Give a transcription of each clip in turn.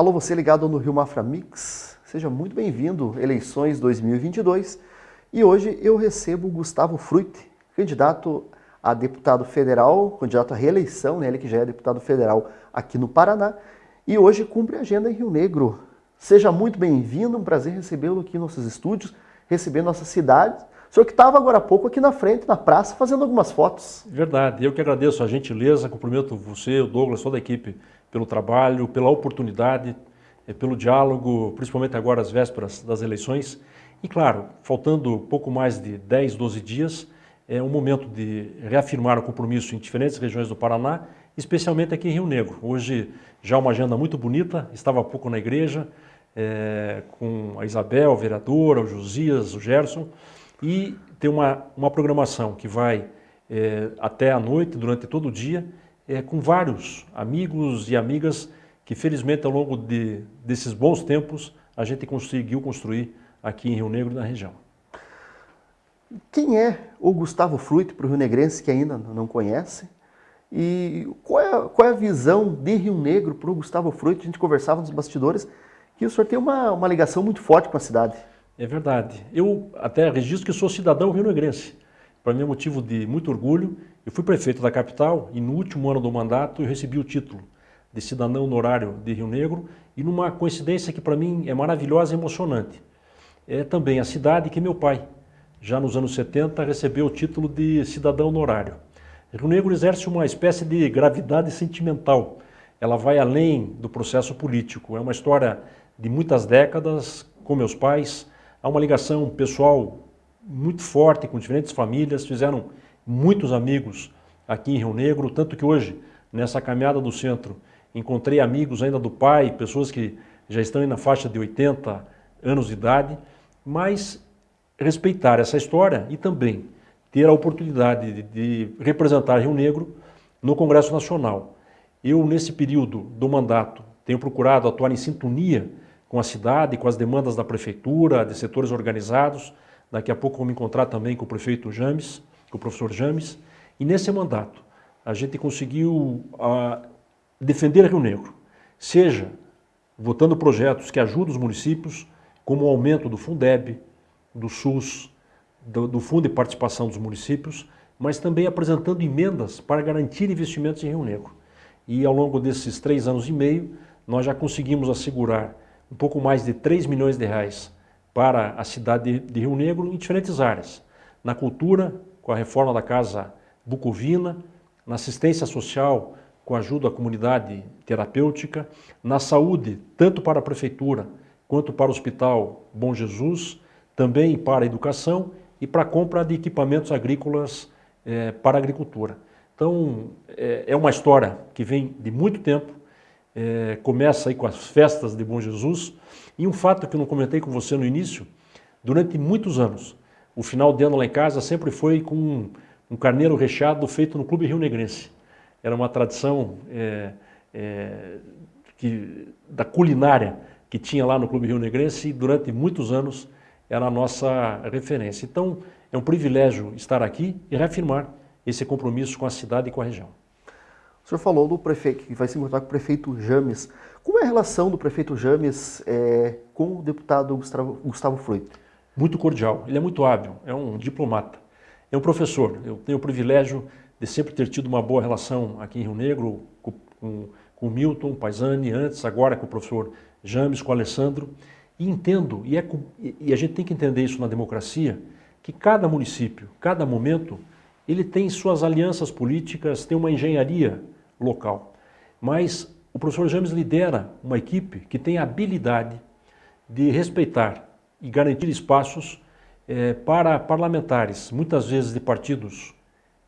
Alô, você ligado no Rio Mafra Mix, seja muito bem-vindo, eleições 2022. E hoje eu recebo Gustavo Fruit, candidato a deputado federal, candidato à reeleição, né, ele que já é deputado federal aqui no Paraná, e hoje cumpre a agenda em Rio Negro. Seja muito bem-vindo, um prazer recebê-lo aqui em nossos estúdios, receber nossa cidade. O senhor que estava agora há pouco aqui na frente, na praça, fazendo algumas fotos. Verdade, eu que agradeço a gentileza, cumprimento você, o Douglas, toda a equipe pelo trabalho, pela oportunidade, eh, pelo diálogo, principalmente agora às vésperas das eleições. E claro, faltando pouco mais de 10, 12 dias, é um momento de reafirmar o compromisso em diferentes regiões do Paraná, especialmente aqui em Rio Negro. Hoje já uma agenda muito bonita, estava há pouco na igreja, é, com a Isabel, a vereadora, o Josias, o Gerson, e tem uma, uma programação que vai é, até a noite, durante todo o dia, é, com vários amigos e amigas que felizmente ao longo de, desses bons tempos a gente conseguiu construir aqui em Rio Negro na região. Quem é o Gustavo Fruit para o Rio Negrense que ainda não conhece? E qual é, qual é a visão de Rio Negro para o Gustavo Fruit? A gente conversava nos bastidores que o senhor tem uma, uma ligação muito forte com a cidade. É verdade. Eu até registro que sou cidadão rio-negrense. Para mim é motivo de muito orgulho. Eu fui prefeito da capital e no último ano do mandato eu recebi o título de cidadão honorário de Rio Negro e numa coincidência que para mim é maravilhosa e emocionante. É também a cidade que meu pai, já nos anos 70, recebeu o título de cidadão honorário. Rio Negro exerce uma espécie de gravidade sentimental. Ela vai além do processo político. É uma história de muitas décadas com meus pais. Há uma ligação pessoal muito forte com diferentes famílias, fizeram muitos amigos aqui em Rio Negro, tanto que hoje, nessa caminhada do centro, encontrei amigos ainda do pai, pessoas que já estão na faixa de 80 anos de idade, mas respeitar essa história e também ter a oportunidade de, de representar Rio Negro no Congresso Nacional. Eu, nesse período do mandato, tenho procurado atuar em sintonia com a cidade, com as demandas da prefeitura, de setores organizados, Daqui a pouco vou me encontrar também com o prefeito James, com o professor James. E nesse mandato, a gente conseguiu uh, defender Rio Negro, seja votando projetos que ajudam os municípios, como o aumento do Fundeb, do SUS, do, do Fundo de Participação dos Municípios, mas também apresentando emendas para garantir investimentos em Rio Negro. E ao longo desses três anos e meio, nós já conseguimos assegurar um pouco mais de 3 milhões de reais para a cidade de Rio Negro em diferentes áreas. Na cultura, com a reforma da Casa Bucovina, na assistência social, com ajuda à comunidade terapêutica, na saúde, tanto para a prefeitura quanto para o Hospital Bom Jesus, também para a educação e para a compra de equipamentos agrícolas é, para a agricultura. Então, é, é, uma história que vem de muito tempo, é, começa aí com as festas de Bom Jesus, e um fato que eu não comentei com você no início, durante muitos anos, o final de ano lá em casa sempre foi com um, carneiro recheado feito no Clube Rio Negrense. Era uma tradição é, é, que, da culinária que tinha lá no Clube Rio Negrense e durante muitos anos era a nossa referência. Então, é um privilégio estar aqui e reafirmar esse compromisso com a cidade e com a região. O senhor falou do prefeito, que vai se encontrar com o prefeito James. Como é a relação do prefeito James é, com o deputado Gustavo, Gustavo Fruit? Muito cordial, ele é muito hábil, é um diplomata, é um professor. Eu tenho o privilégio de sempre ter tido uma boa relação aqui em Rio Negro com, com, com Milton Paisani, antes, agora com o professor James, com o Alessandro. E entendo, e, é, e a gente tem que entender isso na democracia, que cada município, cada momento, ele tem suas alianças políticas, tem uma engenharia local. Mas o professor James lidera uma equipe que tem a habilidade de respeitar e garantir espaços é, para parlamentares, muitas vezes de partidos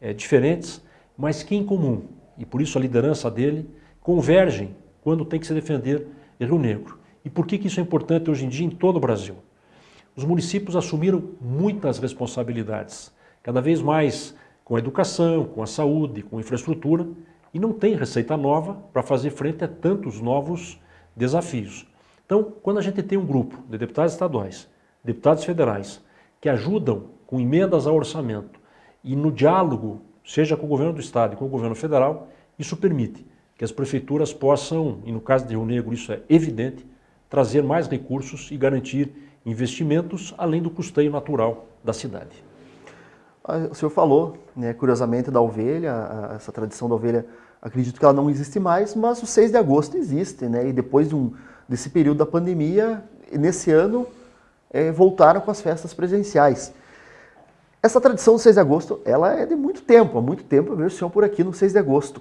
é, diferentes, mas que em comum, e por isso a liderança dele, convergem quando tem que se defender Rio Negro. E por que, que isso é importante hoje em dia em todo o Brasil? Os municípios assumiram muitas responsabilidades, cada vez mais com a educação, com a saúde, com a infraestrutura, e não tem receita nova para fazer frente a tantos novos desafios. Então, quando a gente tem um grupo de deputados estaduais, deputados federais, que ajudam com emendas ao orçamento e no diálogo, seja com o governo do estado e com o governo federal, isso permite que as prefeituras possam, e no caso de Rio Negro isso é evidente, trazer mais recursos e garantir investimentos além do custeio natural da cidade. Ah, o senhor falou, né, curiosamente, da ovelha, essa tradição da ovelha, acredito que ela não existe mais, mas o 6 de agosto existe, né? E depois de um, desse período da pandemia, nesse ano, é, voltaram com as festas presenciais. Essa tradição do 6 de agosto, ela é de muito tempo, há muito tempo eu vejo o senhor por aqui no 6 de agosto.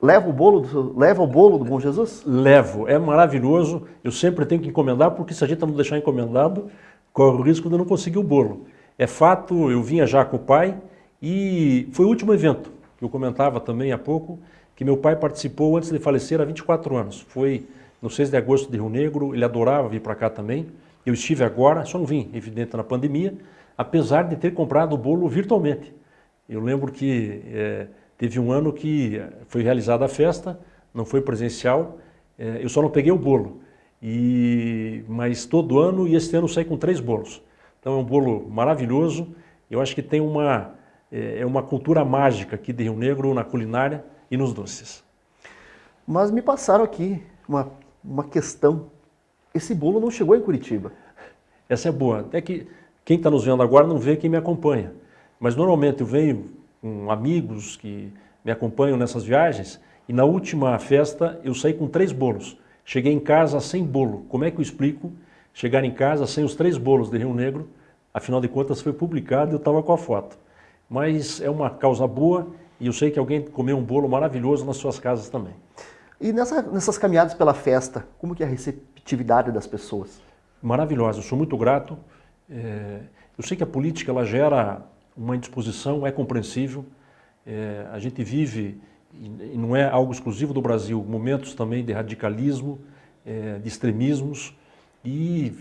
Leva o bolo do, leva o bolo do Bom Jesus? Levo, é maravilhoso. Eu sempre tenho que encomendar, porque se a gente não deixar encomendado, corre o risco de não conseguir o bolo. É fato, eu vinha já com o pai e foi o último evento, que eu comentava também há pouco, que meu pai participou antes de falecer há 24 anos. Foi no 6 de agosto de Rio Negro, ele adorava vir para cá também. Eu estive agora, só não vim, evidente, na pandemia, apesar de ter comprado o bolo virtualmente. Eu lembro que é, teve um ano que foi realizada a festa, não foi presencial, é, eu só não peguei o bolo. E, mas todo ano, e este ano saí com três bolos. Então é um bolo maravilhoso. Eu acho que tem uma, é uma cultura mágica aqui de Rio Negro na culinária e nos doces. Mas me passaram aqui uma, uma questão. Esse bolo não chegou em Curitiba. Essa é boa. Até que quem está nos vendo agora não vê quem me acompanha. Mas normalmente eu venho com amigos que me acompanham nessas viagens e na última festa eu saí com três bolos. Cheguei em casa sem bolo. Como é que eu explico chegar em casa sem os três bolos de Rio Negro, afinal de contas foi publicado e eu estava com a foto. Mas é uma causa boa e eu sei que alguém comeu um bolo maravilhoso nas suas casas também. E nessa, nessas caminhadas pela festa, como que é a receptividade das pessoas? Maravilhosa, eu sou muito grato. É, eu sei que a política ela gera uma indisposição, é compreensível. É, a gente vive, e não é algo exclusivo do Brasil, momentos também de radicalismo, é, de extremismos, e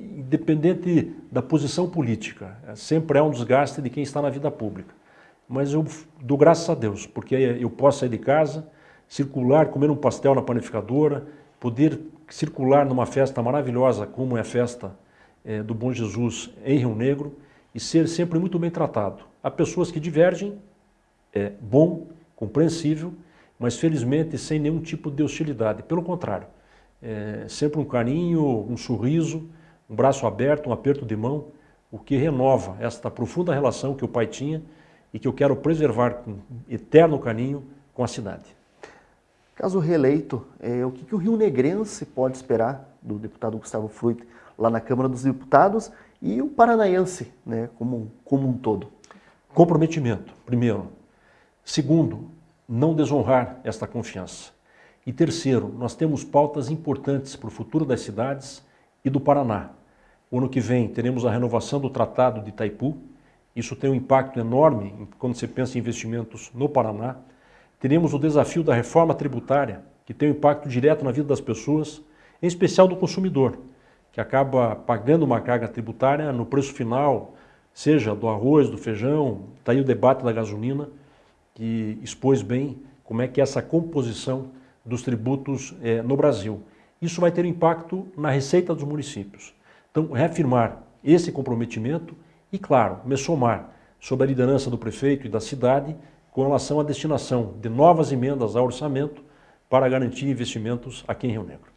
independente da posição política, é, sempre é um desgaste de quem está na vida pública. Mas eu dou graças a Deus, porque eu posso sair de casa, circular, comer um pastel na panificadora, poder circular numa festa maravilhosa como é a festa é, do Bom Jesus em Rio Negro e ser sempre muito bem tratado. Há pessoas que divergem, é bom, compreensível, mas felizmente sem nenhum tipo de hostilidade. Pelo contrário, é, sempre um carinho, um sorriso, um braço aberto, um aperto de mão, o que renova esta profunda relação que o pai tinha e que eu quero preservar com eterno carinho com a cidade. Caso reeleito, é, o que, que o Rio Negrense pode esperar do deputado Gustavo Fruit lá na Câmara dos Deputados e o paranaense né, como, como um todo? Comprometimento, primeiro. Segundo, não desonrar esta confiança. E terceiro, nós temos pautas importantes para o futuro das cidades e do Paraná. O ano que vem teremos a renovação do Tratado de Itaipu. Isso tem um impacto enorme quando você pensa em investimentos no Paraná. Teremos o desafio da reforma tributária, que tem um impacto direto na vida das pessoas, em especial do consumidor, que acaba pagando uma carga tributária no preço final, seja do arroz, do feijão, está aí o debate da gasolina, que expôs bem como é que é essa composição dos tributos eh, no Brasil. Isso vai ter impacto na receita dos municípios. Então, reafirmar esse comprometimento e, claro, me somar sob a liderança do prefeito e da cidade com relação à destinação de novas emendas ao orçamento para garantir investimentos aqui em Rio Negro.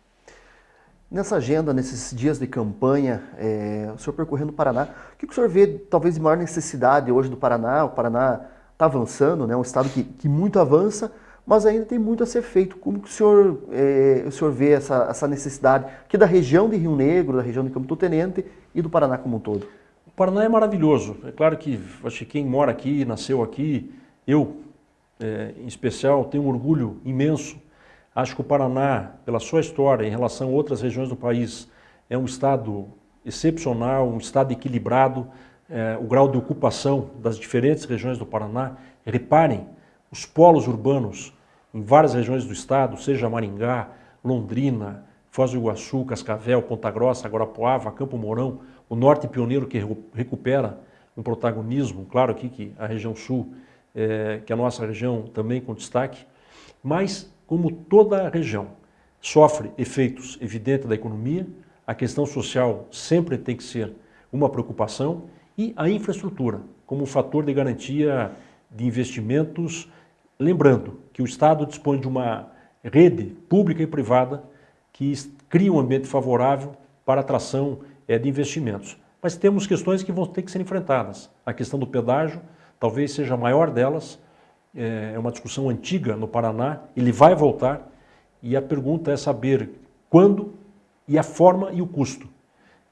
Nessa agenda, nesses dias de campanha, é, o senhor percorrendo o Paraná, o que o senhor vê talvez de maior necessidade hoje do Paraná? O Paraná está avançando, né, um estado que, que muito avança, mas ainda tem muito a ser feito. Como que o senhor, é, o senhor vê essa, essa necessidade aqui da região de Rio Negro, da região de Campo do Tenente e do Paraná como um todo? O Paraná é maravilhoso. É claro que acho que quem mora aqui, nasceu aqui, eu é, em especial, tenho um orgulho imenso. Acho que o Paraná, pela sua história em relação a outras regiões do país, é um estado excepcional, um estado equilibrado, é, o grau de ocupação das diferentes regiões do Paraná. Reparem, os polos urbanos em várias regiões do estado, seja Maringá, Londrina, Foz do Iguaçu, Cascavel, Ponta Grossa, Guarapuava, Campo Mourão, o norte pioneiro que recupera um protagonismo, claro aqui que a região sul, é, que a nossa região também com destaque, mas como toda a região sofre efeitos evidentes da economia, a questão social sempre tem que ser uma preocupação e a infraestrutura como fator de garantia de investimentos Lembrando que o Estado dispõe de uma rede pública e privada que cria um ambiente favorável para atração é, de investimentos. Mas temos questões que vão ter que ser enfrentadas. A questão do pedágio talvez seja a maior delas, é uma discussão antiga no Paraná, ele vai voltar, e a pergunta é saber quando e a forma e o custo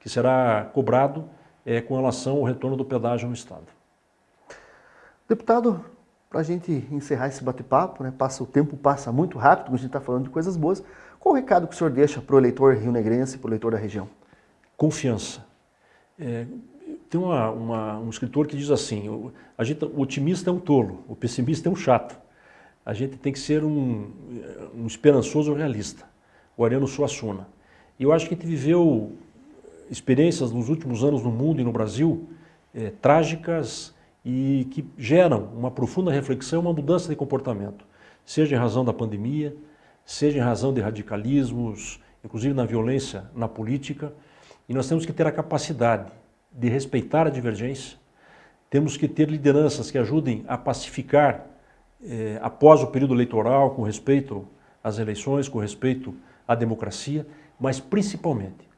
que será cobrado é, com relação ao retorno do pedágio no Estado. Deputado, para a gente encerrar esse bate-papo, né, passa, o tempo passa muito rápido, a gente está falando de coisas boas, qual o recado que o senhor deixa para o eleitor rio-negrense, para o eleitor da região? Confiança. É, tem uma, uma, um escritor que diz assim, o, a gente, o otimista é um tolo, o pessimista é um chato. A gente tem que ser um, um esperançoso realista, o Ariano Suassuna. E eu acho que a gente viveu experiências nos últimos anos no mundo e no Brasil é, trágicas e que geram uma profunda reflexão, uma mudança de comportamento, seja em razão da pandemia, seja em razão de radicalismos, inclusive na violência na política, e nós temos que ter a capacidade de respeitar a divergência, temos que ter lideranças que ajudem a pacificar eh, após o período eleitoral, com respeito às eleições, com respeito à democracia, mas principalmente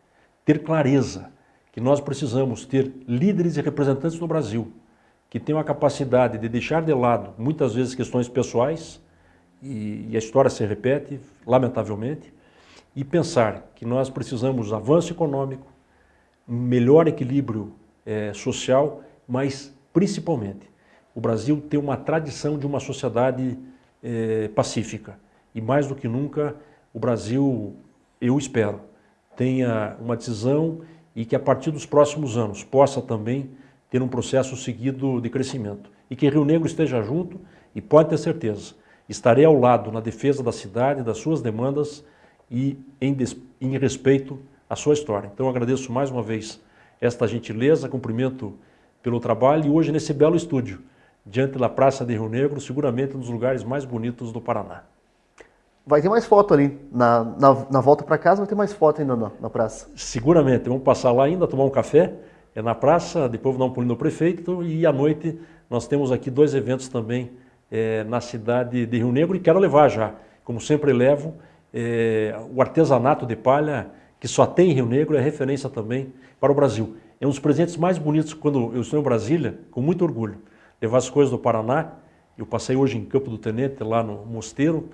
ter clareza que nós precisamos ter líderes e representantes no Brasil que tenham a capacidade de deixar de lado muitas vezes questões pessoais, e, e a história se repete, lamentavelmente, e pensar que nós precisamos avanço econômico, melhor equilíbrio é, social, mas principalmente o Brasil tem uma tradição de uma sociedade é, pacífica. E mais do que nunca o Brasil, eu espero, tenha uma decisão e que a partir dos próximos anos possa também ter um processo seguido de crescimento. E que Rio Negro esteja junto e pode ter certeza, estarei ao lado na defesa da cidade, das suas demandas e em, em respeito a sua história. Então agradeço mais uma vez esta gentileza, cumprimento pelo trabalho e hoje nesse belo estúdio, diante da Praça de Rio Negro, seguramente um dos lugares mais bonitos do Paraná. Vai ter mais foto ali, na, na, na volta para casa vai ter mais foto ainda na, na, praça. Seguramente, vamos passar lá ainda, tomar um café, é na praça, depois vou dar um pulinho no prefeito e à noite nós temos aqui dois eventos também é, na cidade de Rio Negro e quero levar já, como sempre levo, é, o artesanato de palha que só tem em Rio Negro, é referência também para o Brasil. É um dos presentes mais bonitos quando eu estou em Brasília, com muito orgulho. Levar as coisas do Paraná, eu passei hoje em Campo do Tenente, lá no Mosteiro,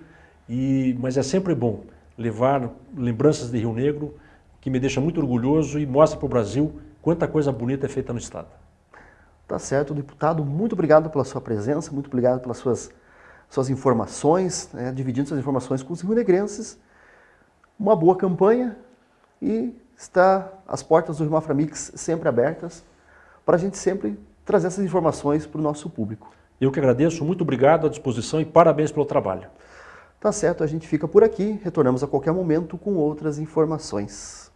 e, mas é sempre bom levar lembranças de Rio Negro, que me deixa muito orgulhoso e mostra para o Brasil quanta coisa bonita é feita no Estado. Tá certo, deputado, muito obrigado pela sua presença, muito obrigado pelas suas, suas informações, né, dividindo suas informações com os rio-negrenses. Uma boa campanha, e está as portas do Rimafra Mix sempre abertas para a gente sempre trazer essas informações para o nosso público. Eu que agradeço, muito obrigado à disposição e parabéns pelo trabalho. Tá certo, a gente fica por aqui, retornamos a qualquer momento com outras informações.